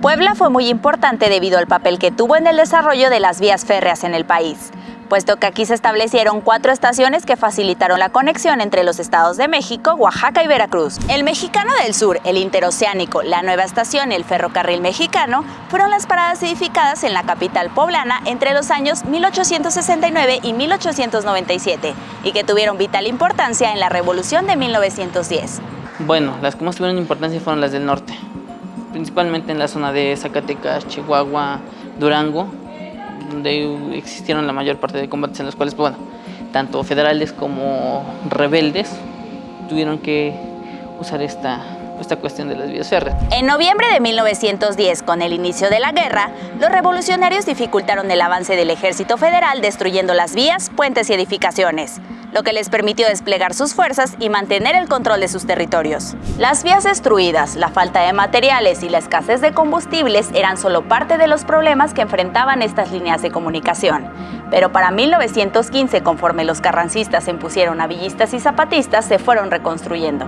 Puebla fue muy importante debido al papel que tuvo en el desarrollo de las vías férreas en el país, puesto que aquí se establecieron cuatro estaciones que facilitaron la conexión entre los estados de México, Oaxaca y Veracruz. El Mexicano del Sur, el Interoceánico, la Nueva Estación y el Ferrocarril Mexicano fueron las paradas edificadas en la capital poblana entre los años 1869 y 1897 y que tuvieron vital importancia en la Revolución de 1910. Bueno, las que más tuvieron importancia fueron las del norte, principalmente en la zona de Zacatecas, Chihuahua, Durango, donde existieron la mayor parte de combates en los cuales, pues, bueno, tanto federales como rebeldes tuvieron que usar esta, esta cuestión de las vías férreas. En noviembre de 1910, con el inicio de la guerra, los revolucionarios dificultaron el avance del ejército federal destruyendo las vías, puentes y edificaciones lo que les permitió desplegar sus fuerzas y mantener el control de sus territorios. Las vías destruidas, la falta de materiales y la escasez de combustibles eran solo parte de los problemas que enfrentaban estas líneas de comunicación. Pero para 1915, conforme los carrancistas se impusieron a villistas y zapatistas, se fueron reconstruyendo.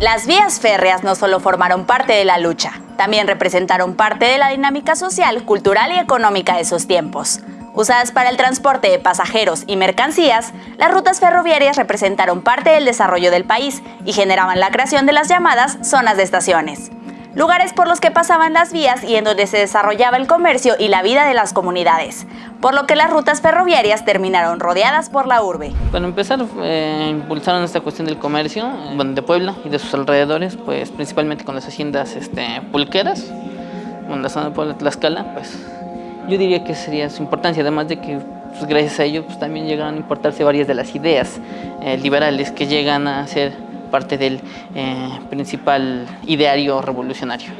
Las vías férreas no solo formaron parte de la lucha, también representaron parte de la dinámica social, cultural y económica de esos tiempos. Usadas para el transporte de pasajeros y mercancías, las rutas ferroviarias representaron parte del desarrollo del país y generaban la creación de las llamadas zonas de estaciones lugares por los que pasaban las vías y en donde se desarrollaba el comercio y la vida de las comunidades, por lo que las rutas ferroviarias terminaron rodeadas por la urbe. Para empezar, eh, impulsaron esta cuestión del comercio de Puebla y de sus alrededores, pues principalmente con las haciendas este, pulqueras, en la zona de Puebla, Tlaxcala, pues yo diría que sería su importancia, además de que pues, gracias a ello pues, también llegaron a importarse varias de las ideas eh, liberales que llegan a ser parte del eh, principal ideario revolucionario.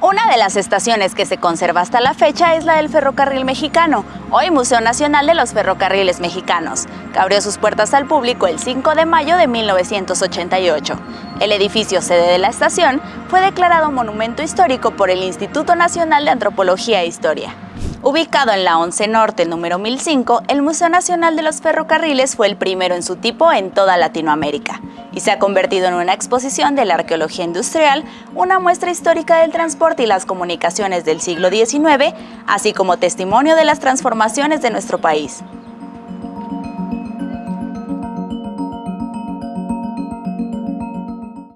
Una de las estaciones que se conserva hasta la fecha es la del Ferrocarril Mexicano, hoy Museo Nacional de los Ferrocarriles Mexicanos, que abrió sus puertas al público el 5 de mayo de 1988. El edificio sede de la estación fue declarado Monumento Histórico por el Instituto Nacional de Antropología e Historia. Ubicado en la 11 Norte, número 1005, el Museo Nacional de los Ferrocarriles fue el primero en su tipo en toda Latinoamérica y se ha convertido en una exposición de la arqueología industrial, una muestra histórica del transporte y las comunicaciones del siglo XIX, así como testimonio de las transformaciones de nuestro país.